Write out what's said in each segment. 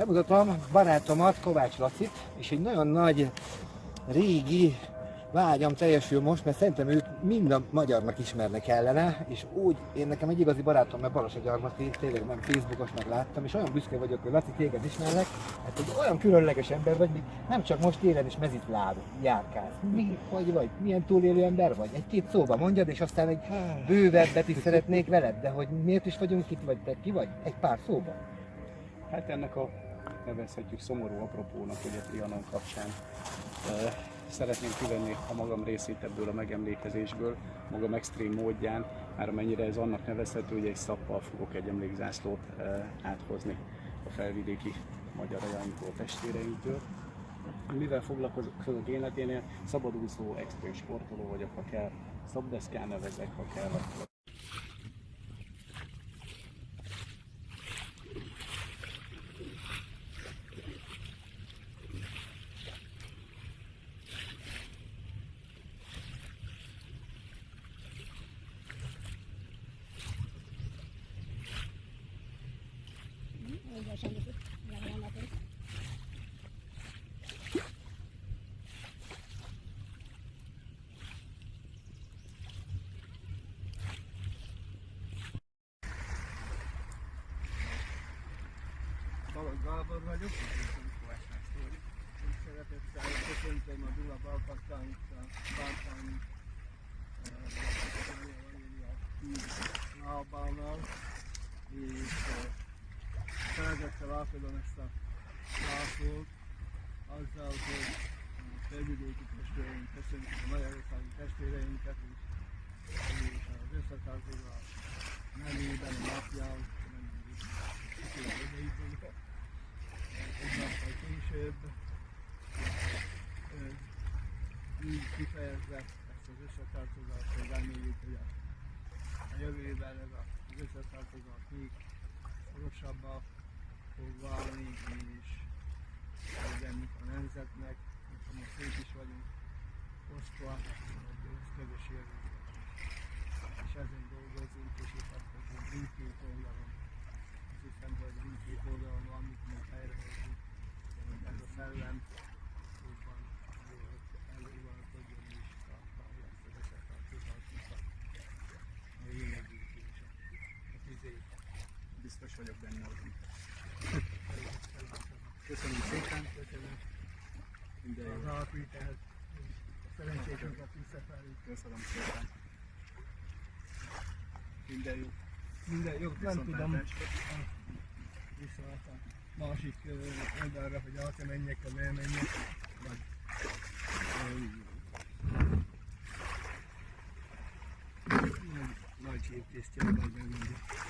Bemutatom barátomat, Kovács Lacit, és egy nagyon nagy, régi vágyam teljesül most, mert szerintem őt mind a magyarnak ismernek kellene, és úgy, én nekem egy igazi barátom, mert Baros Gyarmati, tényleg nem Facebookos meg láttam, és olyan büszke vagyok, hogy Laci téged ismerlek, mert egy olyan különleges ember vagy, nem csak most télen is mezitláb járkálsz. Mi, hogy vagy, milyen túlélő ember vagy? Egy-két szóba mondjad, és aztán egy bővebbet is szeretnék veled, de hogy miért is vagyunk itt, vagy te ki vagy? Egy pár szóba. Hát ennek a nevezhetjük szomorú apropónak, ugye Trianon kapcsán szeretném kivenni a magam részét ebből a megemlékezésből, magam extrém módján, már amennyire ez annak nevezhető, hogy egy szappal fogok egy emlékzászlót áthozni a felvidéki magyar ajainktól, testvéreinktől. Mivel foglalkozok életénél, szabadúszó, extrém sportoló vagyok, ha kell, szabdeszkán nevezek, ha kell, Balogh Gábor vagyok, szeretettel köszöntöm a Dula Balkatán utca Bántányi lábánál, és szeretettel átadom ezt a lászlót azzal, hogy a felvidéki testvéreink köszöntjük a magyarországi testvéreinket, és, és az összetartozás nevében a napján, nem mindig egy nappal később így kifejezve ezt az összetartozást, hogy reméljük, hogy a, a jövőben ez a, az összetartozás még szorosabbá fog válni, és legyen a nemzetnek, ha most szép is vagyunk osztva, hogy ez közös jövőben. És ezen dolgozunk, és itt azt hogy mindkét oldalon. Azt hiszem, hogy mindkét oldalon van, amit mi helyrehozzuk, ez a szellem jobban elővalkodjon és tartalja ezt az összetartozásnak a és a, a tüzét. biztos vagyok benne, hogy Köszönöm szépen, Köszönöm minden az jó. alapítás, szerencsénket visszafelé. Köszönöm szépen. Minden jó. Minden jó, nem tudom Viszontlátásra. Másik oldalra, hogy át menjek, vagy elmenjek, vagy nagy, nagy hírtésztje, vagy elmenjek.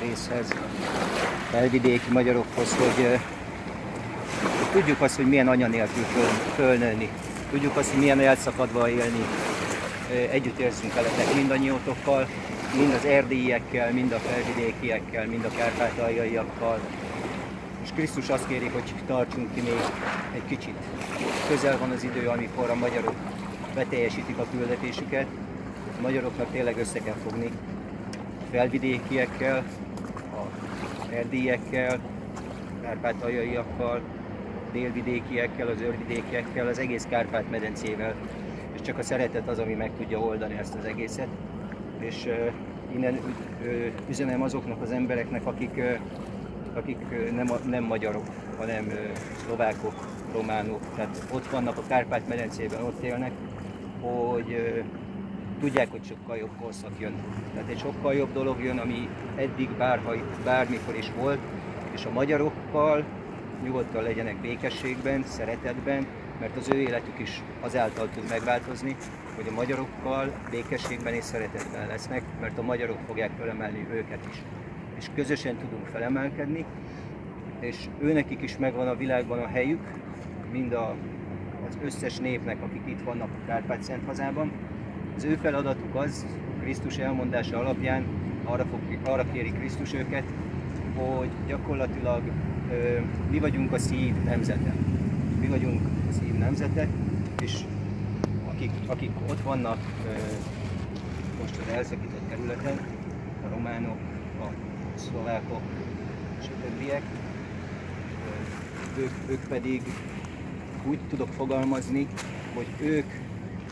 Részhez, felvidéki magyarokhoz, hogy, tudjuk azt, hogy milyen anya nélkül föl, fölnőni. Tudjuk azt, hogy milyen elszakadva élni. Együtt érzünk veletek mindannyiótokkal, mind az erdélyiekkel, mind a felvidékiekkel, mind a kárpátaljaiakkal. És Krisztus azt kéri, hogy tartsunk ki még egy kicsit. Közel van az idő, amikor a magyarok beteljesítik a küldetésüket. A magyaroknak tényleg össze kell fogni felvidékiekkel, a erdélyekkel, kárpátaljaiakkal, délvidékiekkel, az őrvidékiekkel, az egész Kárpát-medencével. És csak a szeretet az, ami meg tudja oldani ezt az egészet. És uh, innen uh, üzenem azoknak az embereknek, akik, uh, akik nem, nem magyarok, hanem szlovákok, románok, tehát ott vannak a Kárpát-medencében, ott élnek, hogy tudják, hogy sokkal jobb korszak jön. Tehát egy sokkal jobb dolog jön, ami eddig bárha, bármikor is volt, és a magyarokkal nyugodtan legyenek békességben, szeretetben, mert az ő életük is azáltal tud megváltozni, hogy a magyarokkal békességben és szeretetben lesznek, mert a magyarok fogják felemelni őket is. És közösen tudunk felemelkedni, és őnekik is megvan a világban a helyük, mind a, az összes népnek, akik itt vannak a Kárpát-Szent hazában. Az ő feladatuk az, Krisztus elmondása alapján arra, fog, arra kéri Krisztus őket, hogy gyakorlatilag ö, mi vagyunk a szív nemzete. Mi vagyunk a szív nemzete, és akik, akik ott vannak ö, most az elszakított területen, a románok, a szlovákok és a többiek, ők, ők pedig úgy tudok fogalmazni, hogy ők,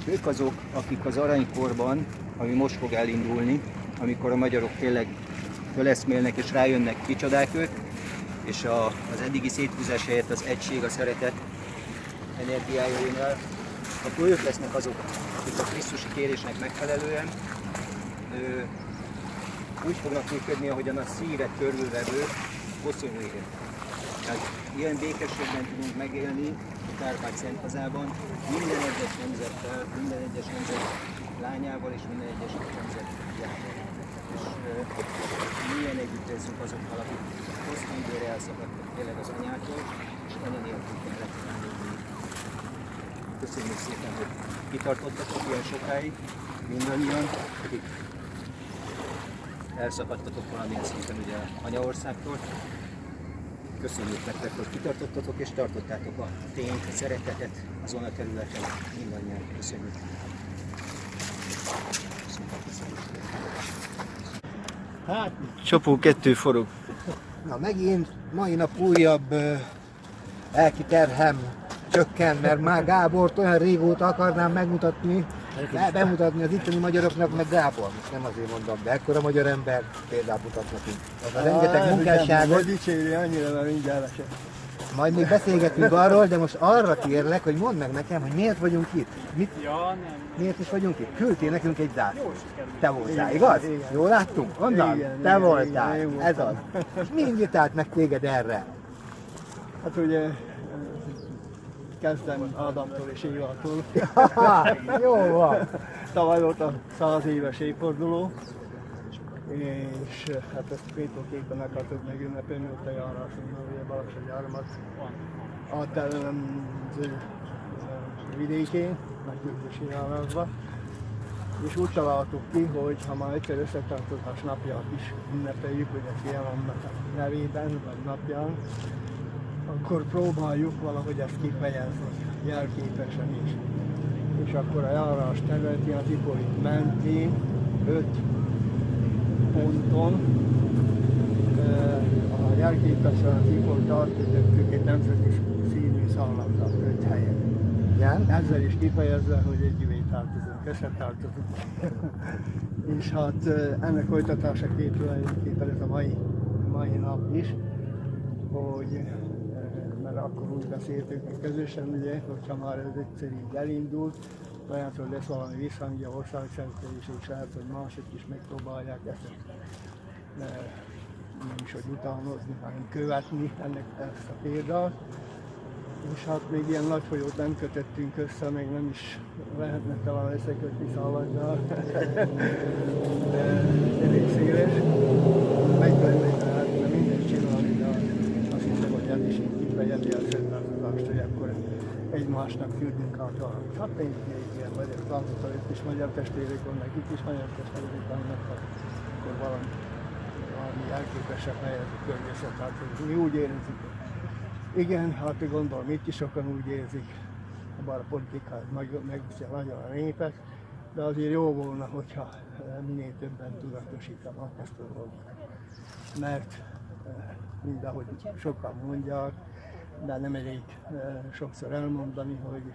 ők azok, akik az aranykorban, ami most fog elindulni, amikor a magyarok tényleg föleszmélnek és rájönnek, kicsodák ők, és a, az eddigi széthúzás helyett az egység, a szeretet energiája jön akkor ők lesznek azok, akik a Krisztusi kérésnek megfelelően ö, úgy fognak működni, ahogyan a szívet körülvevő élet. Tehát ilyen békességben tudunk megélni a Kárpát-Szent hazában, minden egyes nemzettel, minden egyes nemzet lányával és minden egyes nemzet fiával. És milyen együtt érzünk azokkal, akik hosszú időre elszakadtak tényleg az anyától, és anya nélkül kellett. Köszönjük szépen, hogy kitartottatok ilyen sokáig, mindannyian, akik elszakadtatok valamilyen szinten ugye anyaországtól. Köszönjük nektek, hogy kitartottatok és tartottátok a tényt, a szeretetet azon a területen. Mindannyian köszönjük. Hát, Csapó kettő forog. Na megint mai nap újabb ö, lelki terhem csökken, mert már Gábort olyan régóta akarnám megmutatni, be- bemutatni az itteni magyaroknak, meg Gábor, most nem azért mondom, de ekkora magyar ember példát mutat nekünk. Az a rengeteg munkásságot, dicséri annyira, mert mindjárt majd még beszélgetünk arról, de most arra kérlek, hogy mondd meg nekem, hogy miért vagyunk itt. Mit, Ja, nem. miért is vagyunk itt? Küldtél nekünk egy zászlót. Te voltál, Igen, igaz? igen. Jól láttunk? Onnan? Igen, Te igen, voltál. igen, Ez az. És mi invitált meg téged erre? Hát ugye kezdem Ádámtól és Évától. Jó van. Tavaly volt a 100 éves évforduló, és hát ezt kétóképpen akartuk megünnepelni ott a járásunkban, ugye Balassagyáramat a teremző vidékén, nagy közösi járásban. És úgy találtuk ki, hogy ha már egyszer összetartozás napját is ünnepeljük, ugye a nevében, vagy napján, akkor próbáljuk valahogy ezt kifejezni, jelképesen is. És akkor a járás területi az Ipolit mentén, öt ponton, a jelképesen az Ipolit átkötöttük egy nemzeti színű szállamra, öt helyen. Igen? Ezzel is kifejezve, hogy együvé tartozunk, összetartozunk. és hát ennek folytatásaképp tulajdonképpen ez a mai, mai nap is, hogy akkor úgy beszéltük mi közösen, ugye, hogyha már ez egyszer így elindult, hogy lesz valami visszhangja országszerte is, és lehet, hogy mások is megpróbálják ezt eh, nem is, hogy utánozni, hanem követni ennek ezt a példát. És hát még ilyen nagy folyót nem kötöttünk össze, még nem is lehetne talán összekötni szaladdal. De elég széles. Megvenni lehetne mindent csinálni, de azt hiszem, hogy ez is így kifejezi a szentártozást, hogy akkor egymásnak küldünk át valamit. Hát még még ilyen magyar látszott, itt is magyar testvérek vannak, itt is magyar testvérek vannak, hát akkor valami, valami elképesebb helyezni környezetet. Mi úgy érezzük, igen, hát gondolom itt is sokan úgy érzik, bár a politikát meg, megviszi a népet, de azért jó volna, hogyha minél többen tudatosítanak ezt a dolgot. Mert eh, mindahogy sokan mondják, de nem elég eh, sokszor elmondani, hogy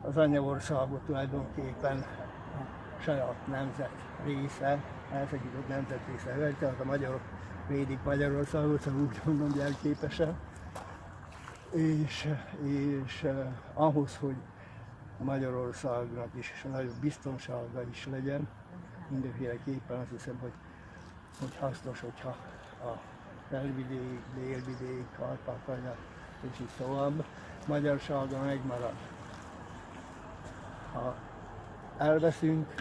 az anyaországot tulajdonképpen a saját nemzet része, elszakított nemzet része, tehát a magyarok védik Magyarországot, szóval úgy mondom jelképesen. És, és eh, ahhoz, hogy Magyarországnak is nagyobb biztonsága is legyen, mindenféleképpen azt hiszem, hogy, hogy hasznos, hogyha a felvidék, délvidék, Kárpátalja és így tovább magyarsága megmarad. Ha elveszünk,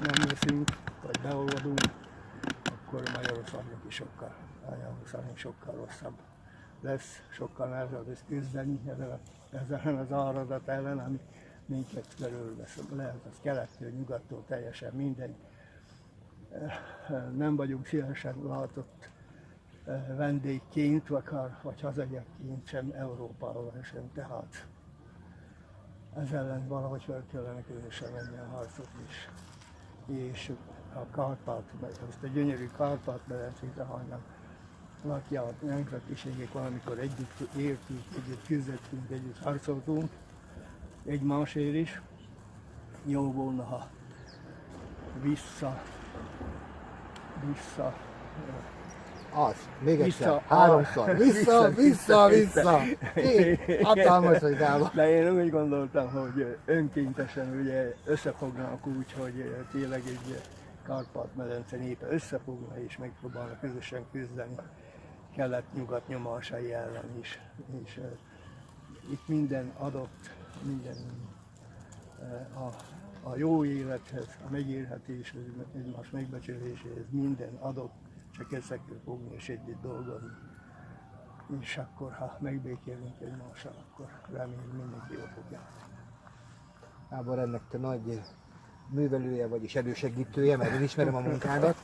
nem veszünk, vagy beolvadunk, akkor Magyarországnak is sokkal, Magyarországnak sokkal rosszabb lesz, sokkal nehezebb lesz küzdeni ezzel, ezzel az áradat ellen, ami minket körülvesz. Lehet az kelettől, nyugattól, teljesen mindegy. Nem vagyunk szívesen látott vendégként, vagy, akár- vagy hazaiakként sem Európával sem. Tehát ez ellen valahogy fel kellene közösen venni a harcot is. És a Kárpát, ezt a gyönyörű Kárpát-medencét, ahonnan lakja a nemzetiségek valamikor együtt éltünk, együtt küzdöttünk, együtt harcoltunk, egymásért is. Jó volna, ha vissza, vissza, Az, még egyszer, Vissza, háromszor. Vissza, vissza, vissza. Én, hatalmas vagy gába. De én úgy gondoltam, hogy önkéntesen ugye összefognak úgy, hogy tényleg egy Kárpát-medence népe összefogna és megpróbálna közösen küzdeni kelet-nyugat nyomásai ellen is. És uh, itt minden adott, minden uh, a, a jó élethez, a megélhetéshez, egymás megbecsüléséhez minden adott, össze kell fogni és együtt dolgozni. És akkor, ha megbékélünk egymással, akkor remélem mindenki jól fog járni. Gábor, ennek te nagy művelője vagy és elősegítője, mert én ismerem a munkádat,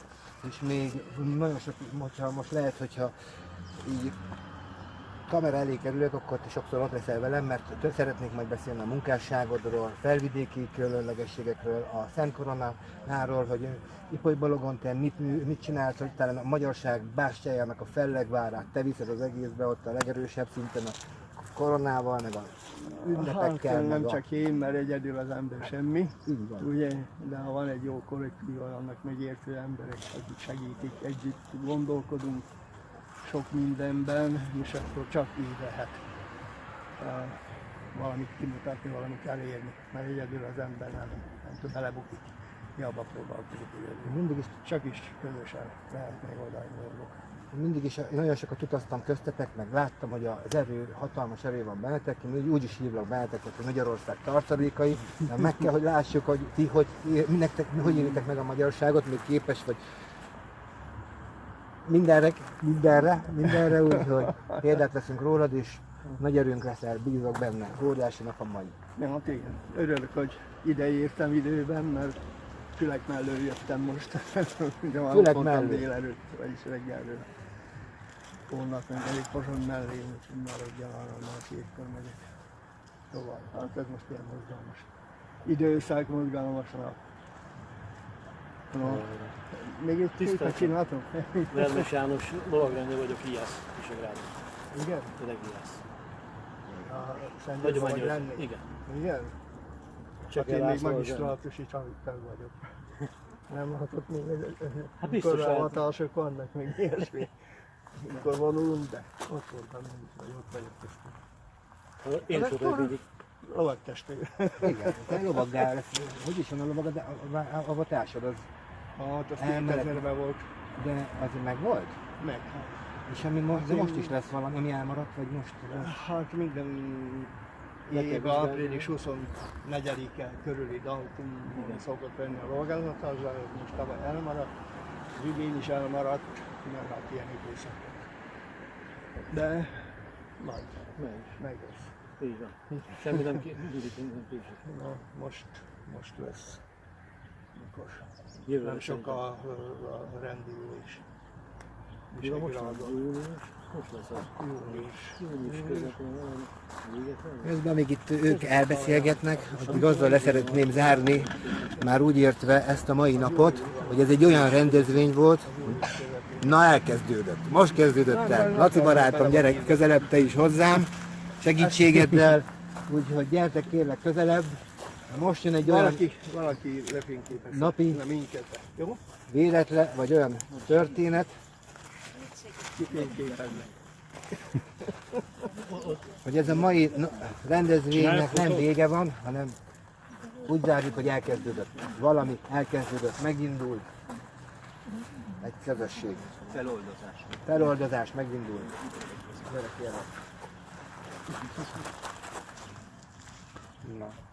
és még nagyon sok, most lehet, hogyha így kamera elé kerülök, akkor te sokszor ott leszel velem, mert szeretnék majd beszélni a munkásságodról, felvidéki különlegességekről, a Szent Koronáról, hogy Ipoly Balogon te mit, mit csinálsz, hogy talán a magyarság bástyájának a fellegvárát te viszed az egészbe ott a legerősebb szinten a koronával, meg a ünnepekkel, Hát, nem a... csak én, mert egyedül az ember semmi, Így van. ugye, de ha van egy jó kollektív, annak megértő emberek, akik segítik, együtt gondolkodunk sok mindenben, és akkor csak így lehet valamit kimutatni, valamit elérni, mert egyedül az ember nem, nem tud belebukik. Hiába próbálkozik egyedül. Mindig is Csak is közösen lehet megoldani dolgok. mindig is nagyon sokat utaztam köztetek, meg láttam, hogy az erő, hatalmas erő van bennetek, én úgy, is hívlak bennetek, hogy Magyarország tartalékai, de meg kell, hogy lássuk, hogy ti hogy, nektek, hogy élitek meg a magyarságot, még képes vagy mindenre, mindenre, mindenre, úgyhogy példát veszünk rólad, és nagy erőnk leszel, bízok benne, óriási nap a mai. Ja, hát igen. Örülök, hogy ide értem időben, mert Fülek mellől jöttem most. Fülek mellől. délelőtt, vagyis reggelről. Holnap meg elég Pozsony mellé, úgyhogy maradjál arra, már hétkor megyek tovább. Hát ez most ilyen mozgalmas. Időszak mozgalmas nap. No. Még egy Tisztelt. csináltam? Vermes János lovagrendő vagyok, Iász, Visegrádon. Igen? Tényleg Iász. A Szent vagy lenni? Igen. Igen? Csak én még László magisztrátusi tag vagyok. Nem látott még egy Hát biztos korlávatások vannak, meg ilyesmi. Mikor vonulunk, de ott voltam én is, vagy ott vagyok köztem. Én voltam végig. Lovaktestvér. Igen, te lovaggá lesz, hogy is van a lovagad, de a- a- a avatásod az, Hát az. 2000-ben volt. de az meg volt? Meg. hát. És ami most, de most is lesz valami, ami elmaradt, vagy most? Hát minden év április 24-e körüli dátum szokott lenni a lovagázatásra, most tavaly elmaradt, az idén is elmaradt, mert hát ilyen időszak volt. De majd Meg. meg lesz. Így van. Semmi nem késik. Na, most, most lesz. Mikor? Jövőre Nem sok szerintem. a, a rendülés. Ja, most van Visegrád, június. Most lesz az. június. Június közepén van. Véget van. Közben még itt ők elbeszélgetnek, addig azzal leszeretném zárni, már úgy értve ezt a mai napot, hogy ez egy olyan rendezvény volt, na elkezdődött, most kezdődött el. Laci barátom, gyere közelebb te is hozzám, segítségeddel, úgyhogy gyertek kérlek közelebb. Most jön egy olyan Valaki, valaki lefényképezte Napi. Na, minket. Jó? véletlen, vagy olyan történet, Kifényképeznek. hogy ez a mai rendezvénynek nem vége van, hanem úgy zárjuk, hogy elkezdődött. Valami elkezdődött, megindult. Egy közösség. Feloldozás. Feloldozás megindul. Gyere kérlek. Na.